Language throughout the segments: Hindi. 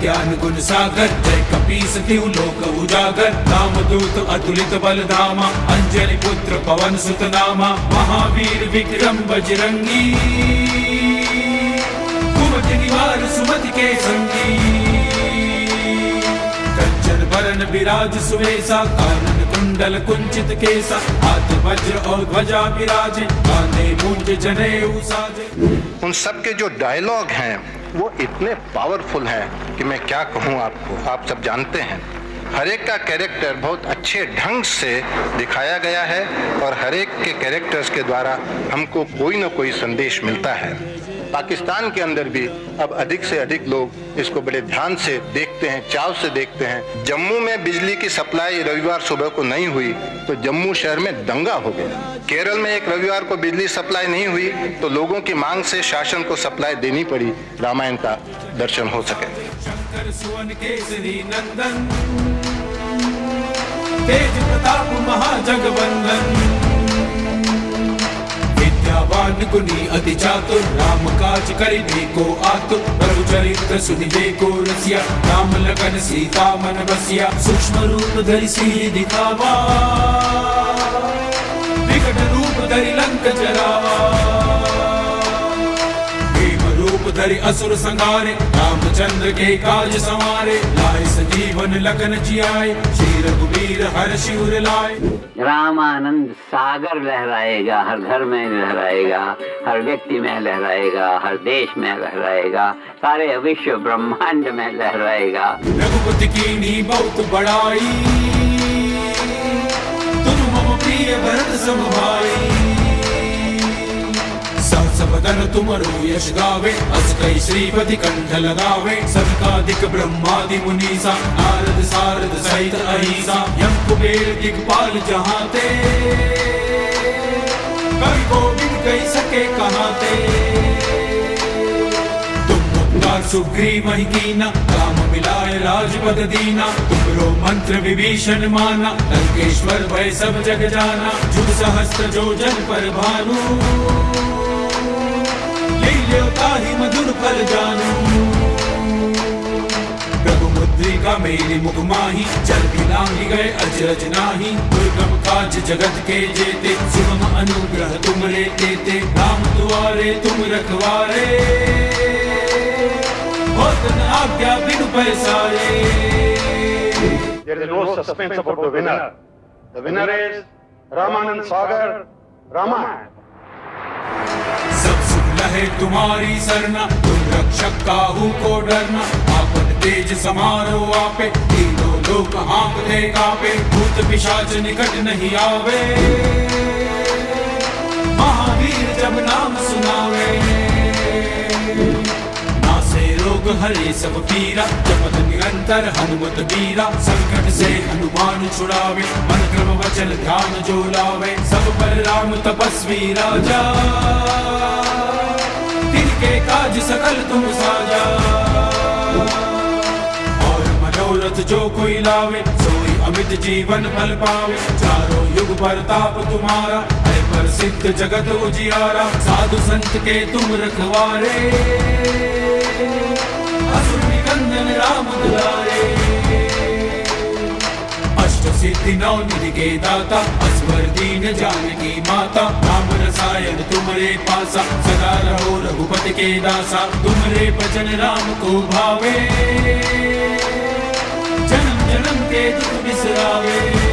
ज्ञान गुण सागर। जय कपीस लोक उजागर। राम दूत अतुलित बल धामा अंजलि पुत्र पवन सुत नामा महावीर विक्रम बजरंगी। कुमति निवार सुमति के संगी। कंचन बरन विराज सुवेसा कानन कुंडल कुंचित केसा हाथ वज्र और ध्वजा विराजे। कांधे मूंज जनेऊ साजे। उन सब के जो डायलॉग हैं वो इतने पावरफुल हैं कि मैं क्या कहूँ आपको? आप सब जानते हैं। हरेक का कैरेक्टर बहुत अच्छे ढंग से दिखाया गया है और हरेक के कैरेक्टर्स के द्वारा हमको कोई ना कोई संदेश मिलता है। पाकिस्तान के अंदर भी अब अधिक से अधिक लोग इसको बड़े ध्यान से देखते हैं, चाव से देखते हैं। जम्मू में बिजली की सप्लाई रविवार सुबह को नहीं हुई तो जम्मू शहर में दंगा हो गया। केरल में एक रविवार को बिजली सप्लाई नहीं हुई तो लोगों की मांग से शासन को सप्लाई देनी पड़ी, रामायण का दर्शन हो सके। तेज प्रताप विद्यावान गुनी अति चातुर राम काज करिबे को आतुर प्रभु चरित्र सुनिबे को रसिया राम लगन सीता मन बसिया सूक्ष्म रूप धरि सिर दिखावा विकट रूप धरि लंक जरावा भीम रूप धरि असुर संहारे रामचंद्र के काज संवारे लाए सजीवन लगन जियाए श्री रघुवीर हर शिवर लाए। रामानंद सागर लहराएगा हर घर में लहराएगा हर व्यक्ति में लहराएगा हर देश में लहराएगा सारे विश्व ब्रह्मांड में लहराएगा। रघुपति की नी बहुत बड़ाई तुम मम प्रिय भरत सम भाई बदन तुमरो यश गावे अस कई श्रीपति कंठ लगावे सबकादिक ब्रह्मादि मुनीसा, नारद सारद सहित अहिसा। यम कुबेर दिगपाल जहाते। कवि गोविंद कही सके तुम उपकार सुग्रीव ही काम मिलाए राजपद दीना। तुमरो मंत्र विभीषण माना लंकेश्वर भय सब जग जाना। जुग सहस्त्र जो जन पर भानु। ताहि मधुर फल जानू? प्रभु मुद्रिका मेरी मुख माही जल भी गए अजरज नाही। दुर्गम काज जगत के जेते सुगम अनुग्रह तुम रे देते। राम दुआरे तुम रखवारे। होत न आज्ञा बिनु पैसारे There is no suspense about the winner. The winner is Ramanand Sagar, Ramayana. लहे तुम्हारी सरना। तुम रक्षक काहू को डरना। आपन तेज समारो आपे। तीनों लोक हाँकते कापे। भूत पिशाच निकट नहीं आवे। महावीर जब नाम सुनावे। हरे सब पीरा। जपत निरंतर हनुमत बीरा संकट से हनुमान छुड़ावे। मन क्रम वचन ध्यान जो लावे। सब पर राम तपस्वी राजा। तिनके काज सकल तुम साजा। और मनोरथ जो कोई लावे, सोई अमित जीवन फल पावे। चारों युग परताप तुम्हारा है प्रसिद्ध जगत उजियारा। साधु संत के तुम रखवारे। असुर निकंदन राम दुलारे। सिद्धि नौ निधि के दाता असवर दीन जानकी माता। राम रसायन तुमरे पासा, सदा रहो रघुपति के दासा। तुमरे भजन राम को भावे। जन्म जन्म के दुख बिसरावे।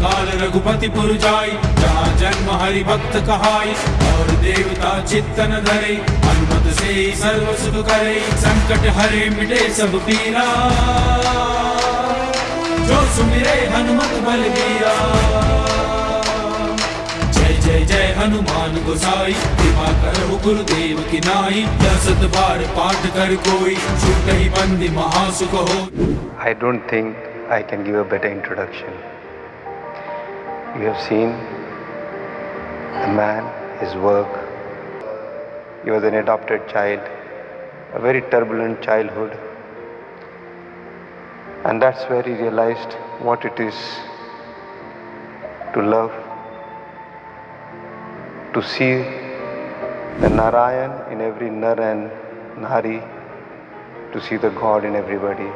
काल रघुपति पुर जाई, जहाँ जन्म हरि भक्त कहाई, और देवता चित्तन धरे। हनुमत से सर्व सुख करे, संकट हरे मिटे सब पीरा। जो सुन रे हनुमत जय जय जय हनुमान गोसाई, कृपा कर गुरुदेव की नाई, दसत बार पाठ कर कोई, छुट ही बंदी महासुख हो। I don't think I can give a better introduction you have seen a man, his work. He was an adopted child, a very turbulent childhood. And that's where he realized what it is to love, to see the Narayan in every Nar and Nari, to see the God in everybody.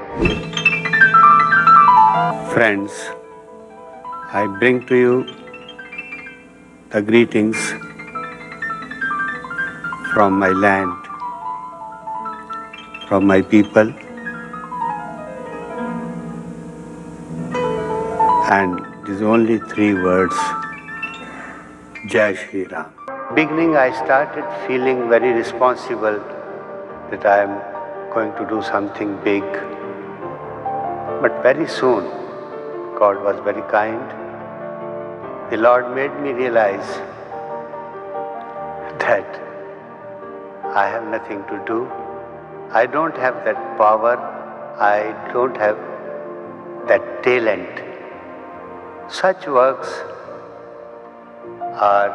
Friends, I bring to you the greetings from my land, from my people, and these only three words Jai Shri Ram. Beginning, I started feeling very responsible that I am going to do something big. But very soon, God was very kind. The Lord made me realize that I have nothing to do. I don't have that power. I don't have that talent. Such works are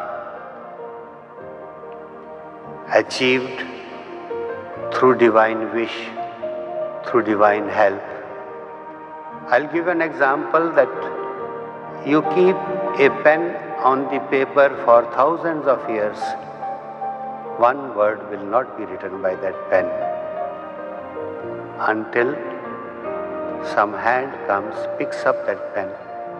achieved through divine wish, through divine help. I'll give an example that you keep a pen on the paper for thousands of years, one word will not be written by that pen until some hand comes, picks up that pen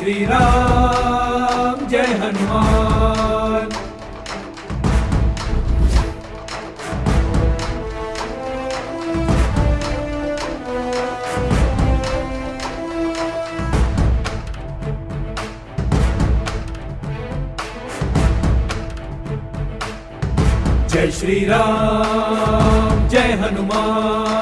Shri Ram जय हनुमान। जय श्री राम जय हनुमान।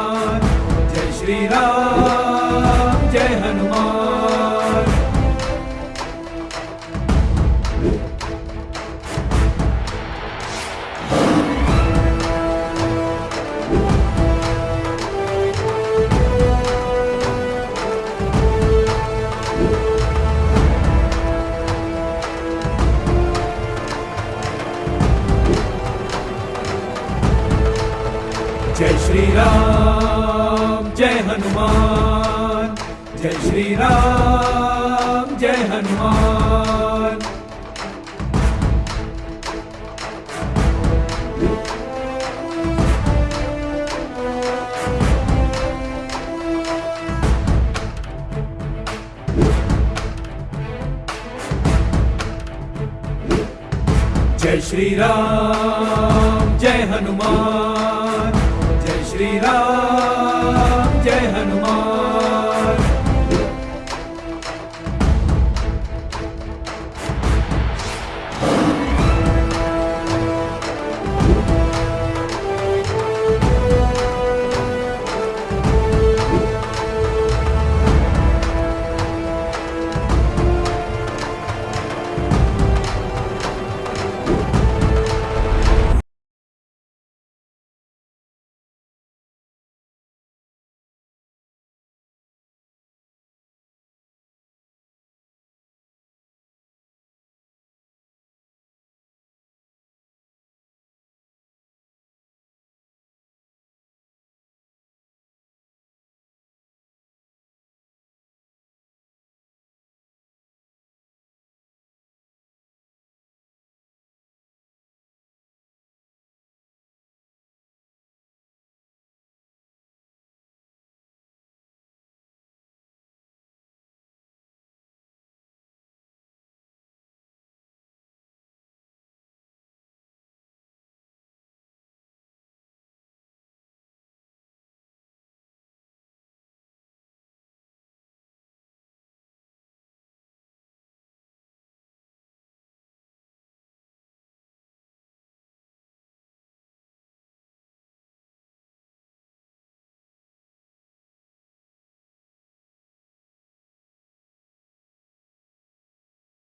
जय श्री राम जय हनुमान, जय श्री राम जय हनुमान। जय श्री राम जय हनुमान। जय श्री राम